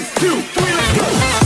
One, two, three, let's go.